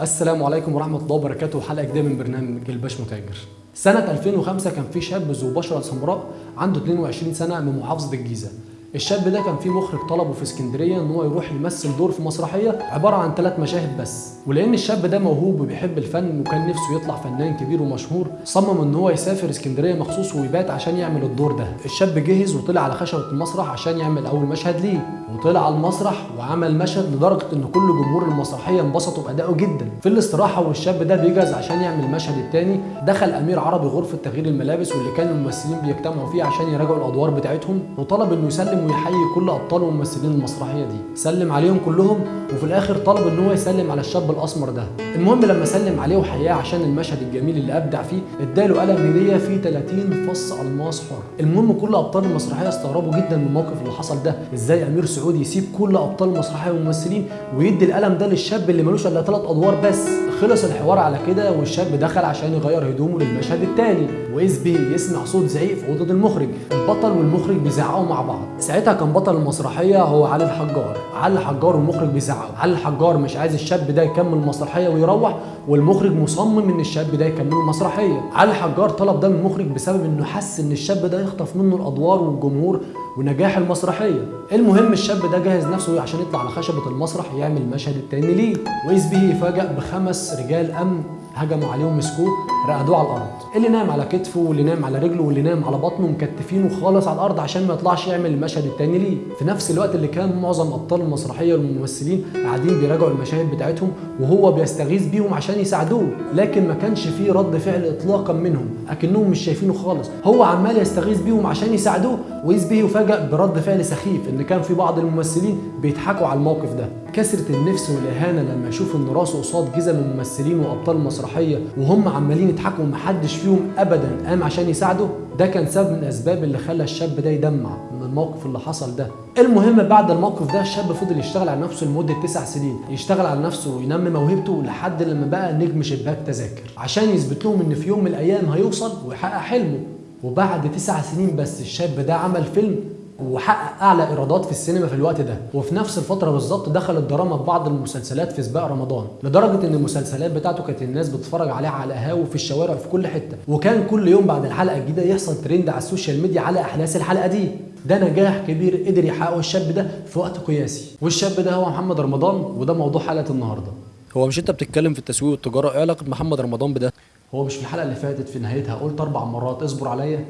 السلام عليكم ورحمة الله وبركاته. حلقة جديدة من برنامج الباش متاجر. سنة 2005 كان في شاب ذو بشرة سمراء عنده 22 سنة من محافظة الجيزة. الشاب ده كان في مخرج طلبه في اسكندرية إن هو يروح يمثل دور في مسرحية عبارة عن ثلاث مشاهد بس. ولأن الشاب ده موهوب وبيحب الفن وكان نفسه يطلع فنان كبير ومشهور صمم إن هو يسافر اسكندرية مخصوص ويبات عشان يعمل الدور ده. الشاب جهز وطلع على خشبة المسرح عشان يعمل أول مشهد ليه. وطلع على المسرح وعمل مشهد لدرجة إن كل جمهور المسرحية انبسطوا بأدائه جدا. في الاستراحة والشاب ده بيجهز عشان يعمل المشهد الثاني دخل أمير عربي غرفة تغيير الملابس واللي كان الممثلين بيجتمعوا فيه عشان يراجعوا الأدوار بتاعتهم. وطلب إنه يسلم ويحيي كل أبطال وممثلين المسرحية دي. سلم عليهم كلهم وفي الآخر طلب إن هو يسلم على الشاب الأسمر ده. المهم لما سلم عليه وحياه عشان المشهد الجميل اللي أبدع فيه إداله قلم هدية فيه 30 فص ألماس حر. المهم كل أبطال المسرحية استغربوا جدا من الموقف اللي حصل ده. إزاي أمير سعود يسيب كل أبطال المسرحيه والممثلين ويدي القلم ده للشاب اللي ملوش إلا ثلاث أدوار بس؟ خلص الحوار على كده والشاب دخل عشان يغير هدومه للمشهد الثاني واذ به يسمع صوت زعيق في أوضة المخرج. البطل والمخرج بيزعقوا مع بعض. ساعتها كان بطل المسرحية هو علي الحجار. علي الحجار والمخرج بيزعقوا علي الحجار مش عايز الشاب ده يكمل المسرحيه ويروح والمخرج مصمم إن الشاب ده يكمل المسرحيه علي الحجار طلب ده من المخرج بسبب إنه حس إن الشاب ده يخطف منه الأدوار والجمهور ونجاح المسرحية. المهم الشاب ده جهز نفسه عشان يطلع على خشبة المسرح يعمل المشهد التاني ليه. وإذ به يفاجئ بخمس رجال أمن هجموا عليه ومسكوه رقدوه على الأرض. اللي نام على كتفه واللي نام على رجله واللي نام على بطنه مكتفينه خالص على الأرض عشان ما يطلعش يعمل المشهد التاني ليه. في نفس الوقت اللي كان معظم أبطال المسرحية والممثلين قاعدين بيراجعوا المشاهد بتاعتهم وهو بيستغيث بيهم عشان يساعدوه. لكن ما كانش فيه رد فعل اطلاقا منهم أكنهم مش شايفينه خالص. هو عمال يستغيث بيهم عشان يساعدوه واذ به يفاجئ برد فعل سخيف إن كان في بعض الممثلين بيضحكوا على الموقف ده. كسرت النفس والإهانة لما يشوف إن راسه قصاد جزم الممثلين وأبطال المسرحيه وهم عمالين يضحكوا ومحدش فيهم ابدا قام عشان يساعده؟ ده كان سبب من الأسباب اللي خلى الشاب ده يدمع من الموقف اللي حصل ده. المهم بعد الموقف ده الشاب فضل يشتغل على نفسه لمدة تسع سنين يشتغل على نفسه وينمي موهبته لحد لما بقى نجم شباك تذاكر عشان يثبت لهم إن في يوم من الأيام هيوصل ويحقق حلمه. وبعد تسع سنين بس الشاب ده عمل فيلم وحقق أعلى إيرادات في السينما في الوقت ده. وفي نفس الفترة بالظبط دخل الدراما ببعض المسلسلات في سباق رمضان لدرجة إن المسلسلات بتاعته كانت الناس بتتفرج عليها على القهاوي وفي الشوارع وفي كل حتة. وكان كل يوم بعد الحلقة الجديدة يحصل ترند على ال social media على أحداث الحلقة دي. ده نجاح كبير قدر يحققه الشاب ده في وقت قياسي. والشاب ده هو محمد رمضان وده موضوع حلقة النهارده. هو مش أنت بتتكلم في التسويق والتجارة؟ إيه علاقة محمد رمضان بده؟ هو مش في الحلقة اللي فاتت في نهايتها قلت أربع مرات اصبر عليا.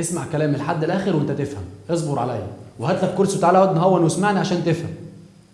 اسمع كلامي لحد الآخر وأنت تفهم. اصبر عليا. وهات لك كرسي وتعالى اقعد نهون واسمعني عشان تفهم.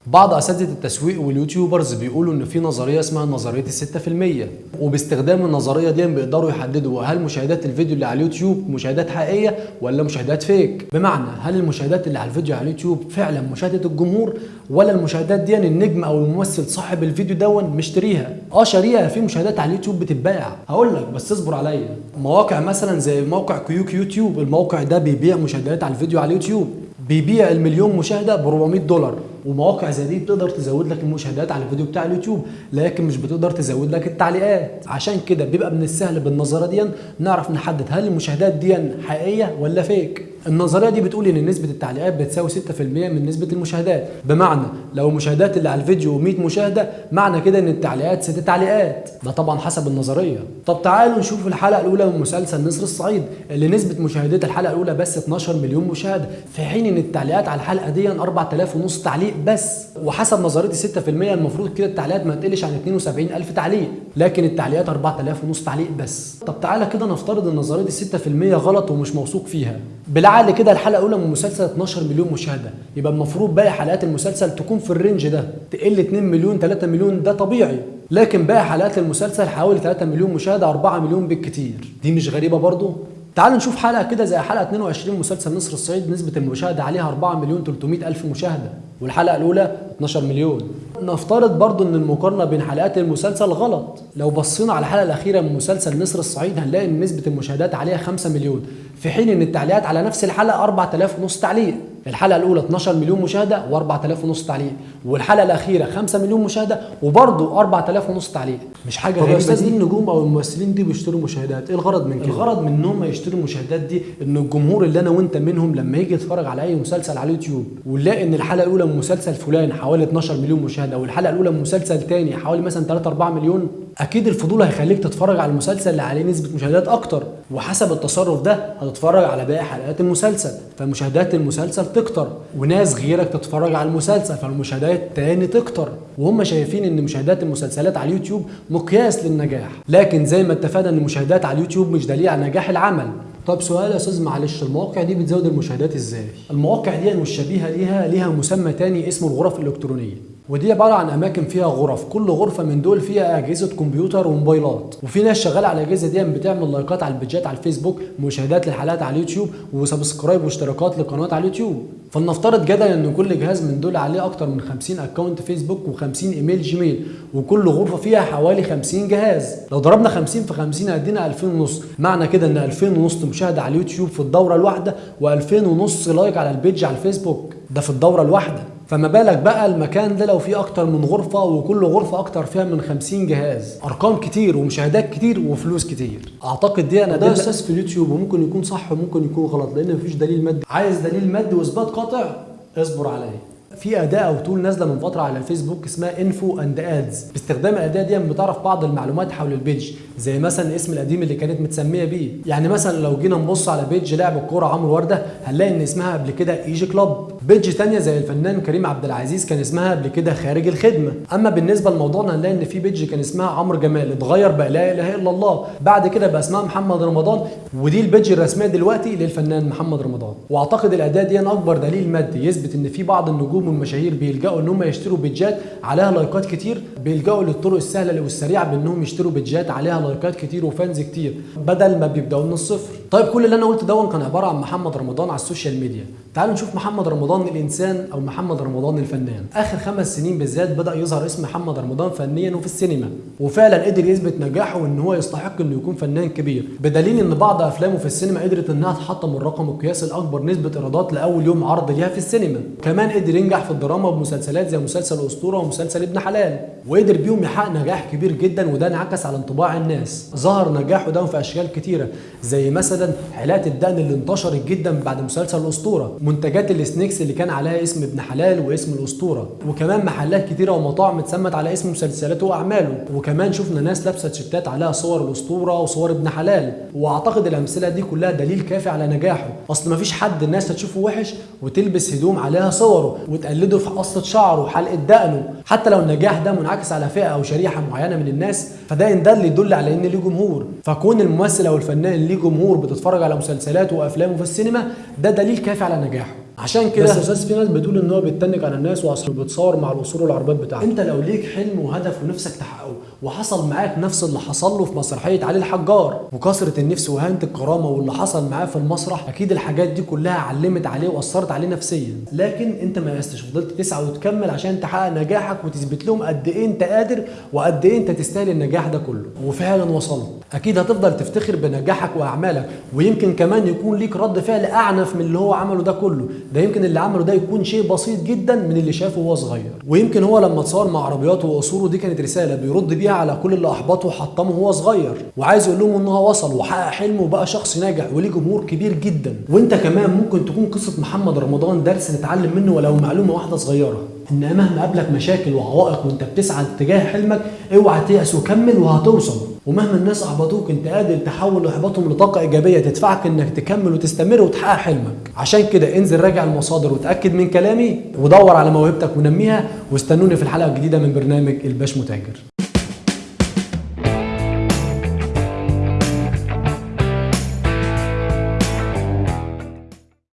بعض أساتذة التسويق واليوتيوبرز بيقولوا إن في نظرية اسمها نظرية في المية. وباستخدام النظرية دي بيقدروا يحددوا هل مشاهدات الفيديو اللي على اليوتيوب مشاهدات حقيقية ولا مشاهدات فيك. بمعنى هل المشاهدات اللي على الفيديو على اليوتيوب فعلا مشاهدة الجمهور ولا المشاهدات دي النجم أو الممثل صاحب الفيديو دون مشتريها؟ آه شاريها. في مشاهدات على اليوتيوب بتتباع. هقول لك بس اصبر عليا. مواقع مثلا زي موقع كيوك يوتيوب الموقع ده بيبيع مشاهدات على الفيديو على اليوتيوب. بيبيع المليون مشاهدة ب 400 دولار. ومواقع زي دي بتقدر تزود لك المشاهدات على الفيديو بتاع اليوتيوب لكن مش بتقدر تزود لك التعليقات. عشان كده بيبقى من السهل بالنظرة دي نعرف نحدد هل المشاهدات دي حقيقية ولا fake النظرية دي بتقول إن نسبة التعليقات بتساوي 6% من نسبة المشاهدات. بمعنى لو المشاهدات اللي على الفيديو 100 مشاهدة معنى كده إن التعليقات 6 تعليقات. ده طبعا حسب النظرية. طب تعالوا نشوف الحلقة الأولى من مسلسل نسر الصعيد اللي نسبة مشاهدات الحلقة الأولى بس 12 مليون مشاهدة. في حين إن التعليقات على الحلقة دي 4000 ونص تعليق بس وحسب نظريه ال 6% المفروض كده التعليقات ما تقلش عن 72000 تعليق لكن التعليقات 4000 ونص تعليق بس. طب تعالى كده نفترض إن نظريه ال 6% غلط ومش موثوق فيها. بالعقل كده الحلقة الأولى من المسلسل 12 مليون مشاهدة يبقى المفروض باقي حلقات المسلسل تكون في الرينج ده. تقل 2 مليون 3 مليون ده طبيعي لكن باقي حلقات المسلسل حوالي 3 مليون مشاهدة 4 مليون بالكتير. دي مش غريبة برضه تعال نشوف حلقة كده زي حلقة 22 مسلسل نصر الصعيد نسبة المشاهدة عليها 4 مليون 300 ألف مشاهدة. والحلقة الأولى 12 مليون. نفترض برضو إن المقارنة بين حلقات المسلسل غلط. لو بصينا على الحلقة الأخيرة من مسلسل نسر الصعيد هنلاقي إن نسبة المشاهدات عليها 5 مليون. في حين إن التعليقات على نفس الحلقة 4000 ونص تعليق. الحلقة الأولى 12 مليون مشاهدة و4000 ونص تعليق. والحلقة الأخيرة 5 مليون مشاهدة وبرضه 4000 ونص تعليق. مش حاجة غريبة أستاذ دي. دي النجوم أو الممثلين دي بيشتروا مشاهدات؟ إيه الغرض من كده؟ الغرض من إن هم يشتروا المشاهدات دي إن الجمهور اللي أنا وأنت منهم لما يجي يتفرج على أي مسلسل على اليوتيوب ونلاقي إن الحلقة الأولى من مسلسل فلان حوالي 12 مليون مشاهدة مشاهده والحلقة الأولى من مسلسل تاني حوالي مثلا 3 4 مليون أكيد الفضول هيخليك تتفرج على المسلسل اللي عليه نسبة مشاهدات أكتر وحسب التصرف ده هتتفرج على باقي حلقات المسلسل فمشاهدات المسلسل تكتر وناس غيرك تتفرج على المسلسل فالمشاهدات تاني تكتر. وهم شايفين إن مشاهدات المسلسلات على اليوتيوب مقياس للنجاح لكن زي ما اتفقنا إن المشاهدات على اليوتيوب مش دليل على نجاح العمل. طب سؤال يا أستاذ معلش المواقع دي بتزود المشاهدات إزاي؟ المواقع دي والشبيهه ليها ليها مسمى تاني اسمه الغرف الإلكترونية. ودي عبارة عن أماكن فيها غرف. كل غرفة من دول فيها أجهزة كمبيوتر وموبايلات. وفي ناس شغالة على الأجهزة دي بتعمل لايكات على البيجات على الفيسبوك مشاهدات للحلقات على اليوتيوب و subscribe واشتراكات لقنوات على اليوتيوب. فلنفترض جدلا إن كل جهاز من دول عليه أكتر من 50 account فيسبوك و50 إيميل جيميل وكل غرفة فيها حوالي 50 جهاز. لو ضربنا 50 في 50 هيدينا 2000 ونص. معنى كده إن 2000 ونص مشاهدة على اليوتيوب في الدورة الواحدة و2000 ونص like على ال page على الفيسبوك. ده في الدورة الواحدة. فما بالك بقى المكان ده لو فيه أكتر من غرفة وكل غرفة أكتر فيها من 50 جهاز. أرقام كتير ومشاهدات كتير وفلوس كتير. أعتقد دي أنا ده أساس في اليوتيوب وممكن يكون صح وممكن يكون غلط لأن مفيش دليل مادي. عايز دليل مادي وإثبات قاطع اصبر عليا. في أداة أو tool نازلة من فترة على الفيسبوك اسمها info and ads باستخدام الأداة دي بتعرف بعض المعلومات حول ال page زي مثلا الاسم القديم اللي كانت متسمية بيه. يعني مثلا لو جينا نبص على page لاعب الكورة عمرو وردة هنلاقي إن اسمها قبل كده ايجي كلوب page تانية زي الفنان كريم عبد العزيز كان اسمها قبل كده خارج الخدمة. أما بالنسبة لموضوعنا هنلاقي إن في page كان اسمها عمرو جمال اتغير بقى لا إله إلا الله. بعد كده بقى اسمها محمد رمضان ودي ال page الرسمية دلوقتي للفنان محمد رمضان. وأعتقد الأداة دي أكبر دليل مادي يثبت إن في بعض النجوم والمشاهير بيلجأوا إن هم يشتروا بيجات عليها لايكات كتير. بيلجأوا للطرق السهلة والسريعة بإنهم يشتروا بيجات عليها لايكات كتير و fans كتير. بدل ما بيبدأوا من الصفر. طيب كل اللي أنا قلته ده كان عبارة عن محمد رمضان على ال social media. تعالوا نشوف محمد رمضان الإنسان أو محمد رمضان الفنان. آخر خمس سنين بالذات بدأ يظهر اسم محمد رمضان فنيا وفي السينما. وفعلا قدر يثبت نجاحه وإن هو يستحق إنه يكون فنان كبير. بدليل إن بعض أفلامه في السينما قدرت إنها تحطم الرقم القياسي الأكبر نسبة إيرادات لأول يوم عرض ليها في السينما. كمان قدر ينجح في الدراما بمسلسلات زي مسلسل أسطورة ومسلسل ابن حلال وقدر بيهم يحقق نجاح كبير جدا وده انعكس على انطباع الناس. ظهر نجاحه ده في أشكال كتيرة زي مثلا حالات الدقن اللي انتشرت جدا بعد مسلسل الأسطورة منتجات السنيكس اللي كان عليها اسم ابن حلال واسم الأسطورة وكمان محلات كتيرة ومطاعم اتسمت على اسم مسلسلاته وأعماله. وكمان شفنا ناس لابسة تيشيرتات عليها صور الأسطورة وصور ابن حلال. وأعتقد الأمثلة دي كلها دليل كافي على نجاحه. أصل مفيش حد الناس هتشوفه وحش وتلبس هدوم عليها صوره وتقلده في قصة شعره وحلقة دقنه حتى لو النجاح ده منعكس على فئة أو شريحة معينة من الناس فده ان ده اللي يدل على إن ليه جمهور. فكون الممثل أو الفنان ليه جمهور بتتفرج على مسلسلاته وأفلامه في السينما ده دليل كافي على نجاحه. عشان كده بس في ناس بتقول إن هو بيتنك على الناس واصلا بيتصور مع الاصول والعربيات بتاعته. أنت لو ليك حلم وهدف ونفسك تحققه وحصل معاك نفس اللي حصل له في مسرحية علي الحجار وكثرة النفس وهانة الكرامة واللي حصل معاه في المسرح أكيد الحاجات دي كلها علمت عليه وأثرت عليه نفسيا. لكن أنت ما يأستش فضلت تسعى وتكمل عشان تحقق نجاحك وتثبت لهم قد إيه أنت قادر وقد إيه أنت تستاهل النجاح ده كله. وفعلا وصلت. أكيد هتفضل تفتخر بنجاحك وأعمالك ويمكن كمان يكون ليك رد فعل أعنف من اللي هو عمله ده كله. ده يمكن اللي عمله ده يكون شيء بسيط جدا من اللي شافه وهو صغير. ويمكن هو لما اتصور مع عربياته وقصوره دي كانت رسالة بيرد بيها على كل اللي أحبطه وحطمه وهو صغير. وعايز يقول لهم إن هو وصل وحقق حلمه وبقى شخص ناجح وليه جمهور كبير جدا. وأنت كمان ممكن تكون قصة محمد رمضان درس نتعلم منه ولو معلومة واحدة صغيرة. ان مهما قابلك مشاكل وعوائق وأنت بتسعى اتجاه حلمك اوعى تيأس وكمل وهتوصل. ومهما الناس أحبطوك أنت قادر تحول احباطهم لطاقة إيجابية تدفعك إنك تكمل وتستمر وتحقق حلمك. عشان كده انزل راجع المصادر وتأكد من كلامي ودور على موهبتك ونميها واستنوني في الحلقة الجديدة من برنامج الباش متاجر.